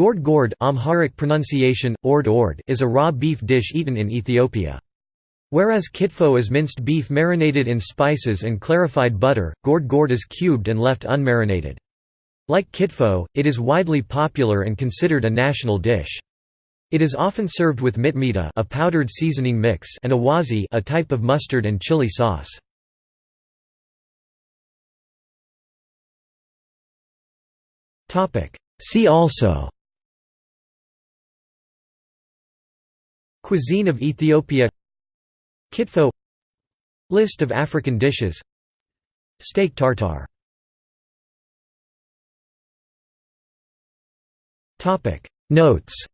Gored gored Amharic pronunciation, ord ord is a raw beef dish eaten in Ethiopia. Whereas kitfo is minced beef marinated in spices and clarified butter, gored gored is cubed and left unmarinated. Like kitfo, it is widely popular and considered a national dish. It is often served with mitmita a powdered seasoning mix and awaze a type of mustard and chili sauce. See also Cuisine of Ethiopia Kitfo List of African dishes Steak tartare. Notes